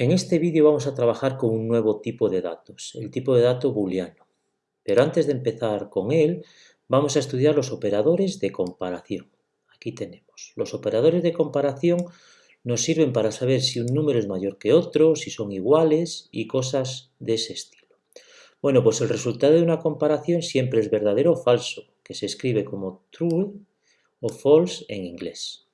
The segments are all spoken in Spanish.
En este vídeo vamos a trabajar con un nuevo tipo de datos, el tipo de dato booleano. Pero antes de empezar con él, vamos a estudiar los operadores de comparación. Aquí tenemos. Los operadores de comparación nos sirven para saber si un número es mayor que otro, si son iguales y cosas de ese estilo. Bueno, pues el resultado de una comparación siempre es verdadero o falso, que se escribe como true o false en inglés.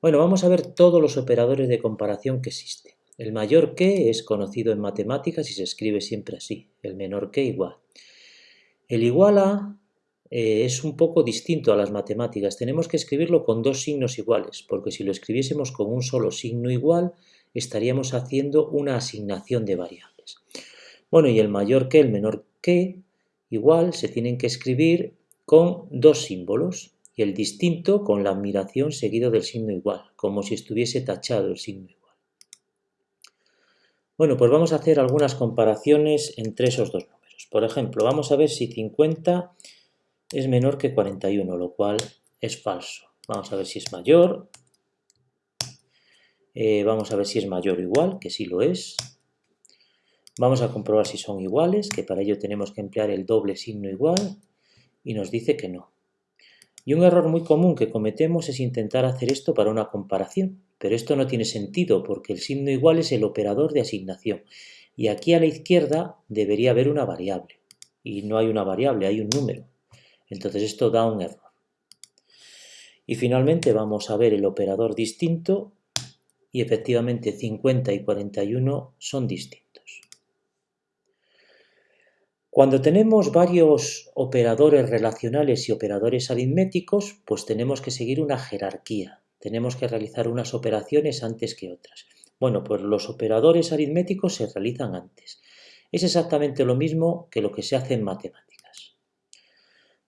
Bueno, vamos a ver todos los operadores de comparación que existen. El mayor que es conocido en matemáticas y se escribe siempre así, el menor que igual. El igual a eh, es un poco distinto a las matemáticas. Tenemos que escribirlo con dos signos iguales, porque si lo escribiésemos con un solo signo igual, estaríamos haciendo una asignación de variables. Bueno, y el mayor que, el menor que, igual, se tienen que escribir con dos símbolos, y el distinto con la admiración seguido del signo igual, como si estuviese tachado el signo igual. Bueno, pues vamos a hacer algunas comparaciones entre esos dos números. Por ejemplo, vamos a ver si 50 es menor que 41, lo cual es falso. Vamos a ver si es mayor. Eh, vamos a ver si es mayor o igual, que sí lo es. Vamos a comprobar si son iguales, que para ello tenemos que emplear el doble signo igual, y nos dice que no. Y un error muy común que cometemos es intentar hacer esto para una comparación. Pero esto no tiene sentido porque el signo igual es el operador de asignación. Y aquí a la izquierda debería haber una variable. Y no hay una variable, hay un número. Entonces esto da un error. Y finalmente vamos a ver el operador distinto y efectivamente 50 y 41 son distintos. Cuando tenemos varios operadores relacionales y operadores aritméticos, pues tenemos que seguir una jerarquía tenemos que realizar unas operaciones antes que otras. Bueno, pues los operadores aritméticos se realizan antes. Es exactamente lo mismo que lo que se hace en matemáticas.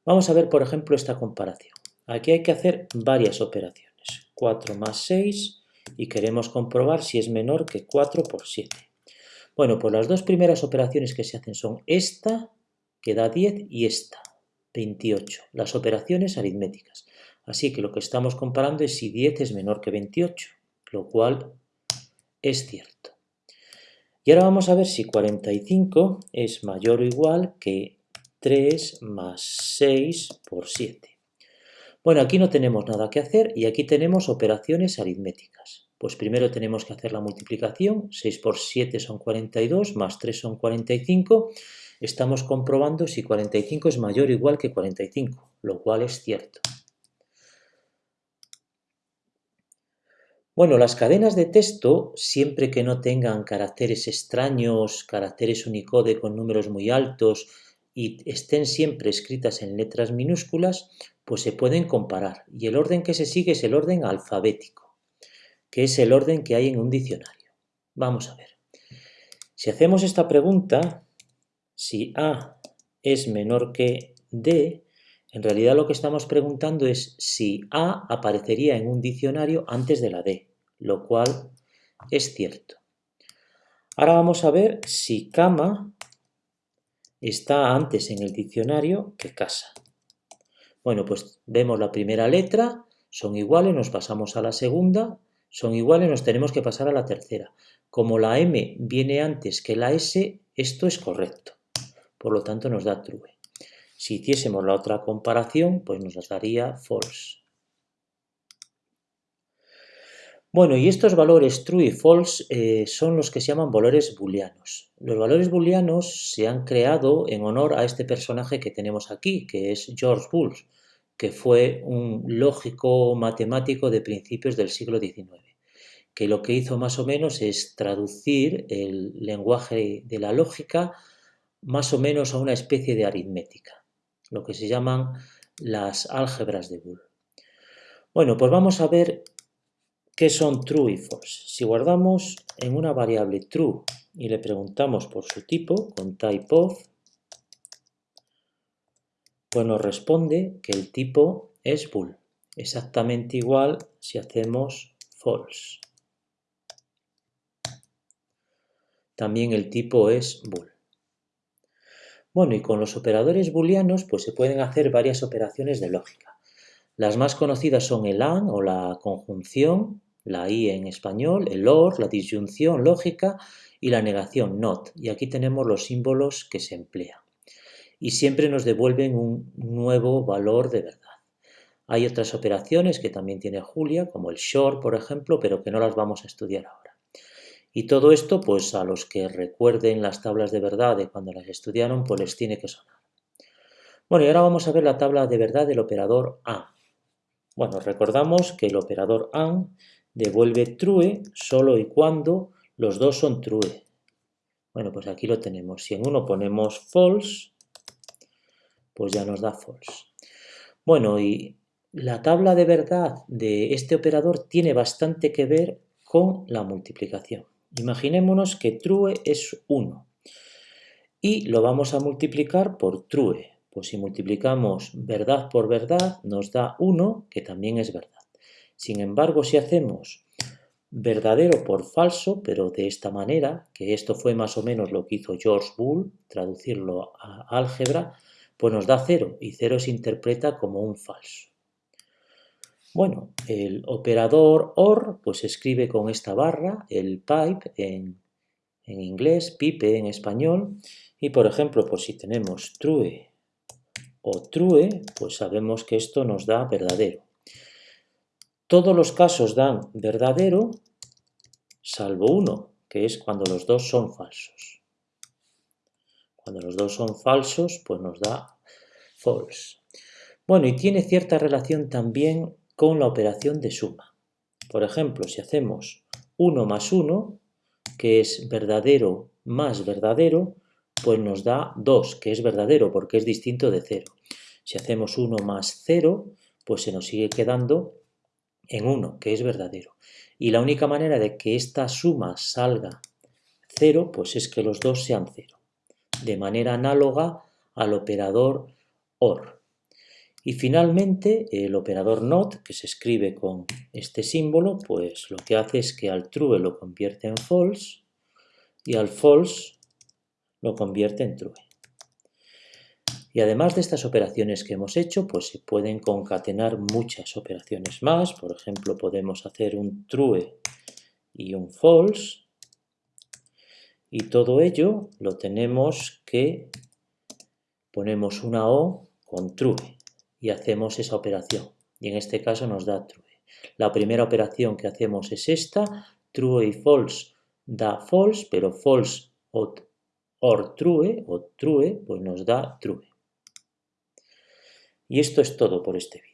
Vamos a ver, por ejemplo, esta comparación. Aquí hay que hacer varias operaciones. 4 más 6 y queremos comprobar si es menor que 4 por 7. Bueno, pues las dos primeras operaciones que se hacen son esta, que da 10, y esta, 28. Las operaciones aritméticas. Así que lo que estamos comparando es si 10 es menor que 28, lo cual es cierto. Y ahora vamos a ver si 45 es mayor o igual que 3 más 6 por 7. Bueno, aquí no tenemos nada que hacer y aquí tenemos operaciones aritméticas. Pues primero tenemos que hacer la multiplicación, 6 por 7 son 42, más 3 son 45. Estamos comprobando si 45 es mayor o igual que 45, lo cual es cierto. Bueno, las cadenas de texto, siempre que no tengan caracteres extraños, caracteres Unicode con números muy altos y estén siempre escritas en letras minúsculas, pues se pueden comparar. Y el orden que se sigue es el orden alfabético, que es el orden que hay en un diccionario. Vamos a ver. Si hacemos esta pregunta, si A es menor que D, en realidad lo que estamos preguntando es si A aparecería en un diccionario antes de la D lo cual es cierto. Ahora vamos a ver si cama está antes en el diccionario que casa. Bueno, pues vemos la primera letra, son iguales, nos pasamos a la segunda, son iguales, nos tenemos que pasar a la tercera. Como la M viene antes que la S, esto es correcto. Por lo tanto, nos da true. Si hiciésemos la otra comparación, pues nos daría false. Bueno, y estos valores true y false eh, son los que se llaman valores booleanos. Los valores booleanos se han creado en honor a este personaje que tenemos aquí, que es George Boole, que fue un lógico matemático de principios del siglo XIX, que lo que hizo más o menos es traducir el lenguaje de la lógica más o menos a una especie de aritmética, lo que se llaman las álgebras de Boole. Bueno, pues vamos a ver ¿Qué son true y false? Si guardamos en una variable true y le preguntamos por su tipo, con type of, pues nos responde que el tipo es bool. Exactamente igual si hacemos false. También el tipo es bool. Bueno, y con los operadores booleanos pues se pueden hacer varias operaciones de lógica. Las más conocidas son el AND o la conjunción, la I en español, el OR, la disyunción lógica y la negación NOT. Y aquí tenemos los símbolos que se emplean. Y siempre nos devuelven un nuevo valor de verdad. Hay otras operaciones que también tiene Julia, como el short, por ejemplo, pero que no las vamos a estudiar ahora. Y todo esto, pues a los que recuerden las tablas de verdad de cuando las estudiaron, pues les tiene que sonar. Bueno, y ahora vamos a ver la tabla de verdad del operador AND. Bueno, recordamos que el operador AND devuelve true solo y cuando los dos son true. Bueno, pues aquí lo tenemos. Si en uno ponemos false, pues ya nos da false. Bueno, y la tabla de verdad de este operador tiene bastante que ver con la multiplicación. Imaginémonos que true es 1 y lo vamos a multiplicar por true. Pues si multiplicamos verdad por verdad nos da 1, que también es verdad. Sin embargo, si hacemos verdadero por falso, pero de esta manera, que esto fue más o menos lo que hizo George Bull, traducirlo a álgebra, pues nos da 0 y 0 se interpreta como un falso. Bueno, el operador OR pues se escribe con esta barra, el pipe en, en inglés, pipe en español, y por ejemplo, pues si tenemos true o true, pues sabemos que esto nos da verdadero. Todos los casos dan verdadero, salvo uno, que es cuando los dos son falsos. Cuando los dos son falsos, pues nos da false. Bueno, y tiene cierta relación también con la operación de suma. Por ejemplo, si hacemos 1 más 1, que es verdadero más verdadero, pues nos da 2, que es verdadero porque es distinto de 0. Si hacemos 1 más 0, pues se nos sigue quedando en 1, que es verdadero. Y la única manera de que esta suma salga 0, pues es que los dos sean 0, de manera análoga al operador OR. Y finalmente el operador NOT, que se escribe con este símbolo, pues lo que hace es que al true lo convierte en false y al false lo convierte en true. Y además de estas operaciones que hemos hecho, pues se pueden concatenar muchas operaciones más. Por ejemplo, podemos hacer un true y un false. Y todo ello lo tenemos que ponemos una O con true y hacemos esa operación. Y en este caso nos da true. La primera operación que hacemos es esta, true y false da false, pero false or true, o true, pues nos da true. Y esto es todo por este vídeo.